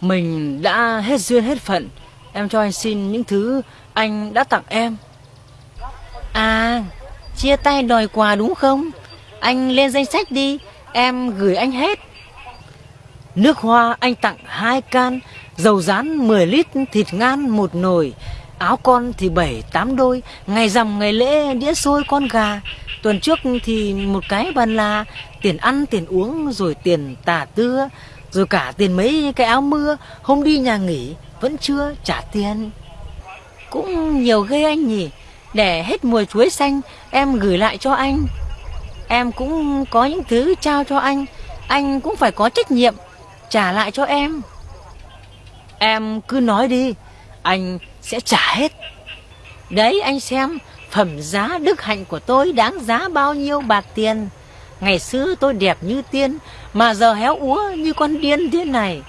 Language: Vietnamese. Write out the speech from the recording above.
Mình đã hết duyên hết phận. Em cho anh xin những thứ anh đã tặng em. À Chia tay đòi quà đúng không? Anh lên danh sách đi. Em gửi anh hết. Nước hoa anh tặng hai can, Dầu rán 10 lít, Thịt ngan một nồi, Áo con thì 7-8 đôi. Ngày rằm, ngày lễ, đĩa xôi con gà. Tuần trước thì một cái bàn là Tiền ăn, tiền uống, rồi tiền tà tưa. Rồi cả tiền mấy cái áo mưa, Hôm đi nhà nghỉ, Vẫn chưa trả tiền. Cũng nhiều ghê anh nhỉ. Để hết mùa chuối xanh, Em gửi lại cho anh. Em cũng có những thứ trao cho anh. Anh cũng phải có trách nhiệm, Trả lại cho em. Em cứ nói đi, Anh sẽ trả hết. Đấy, anh xem, Phẩm giá đức hạnh của tôi đáng giá bao nhiêu bạc tiền. Ngày xưa tôi đẹp như tiên, Mà giờ héo úa như con điên thế này.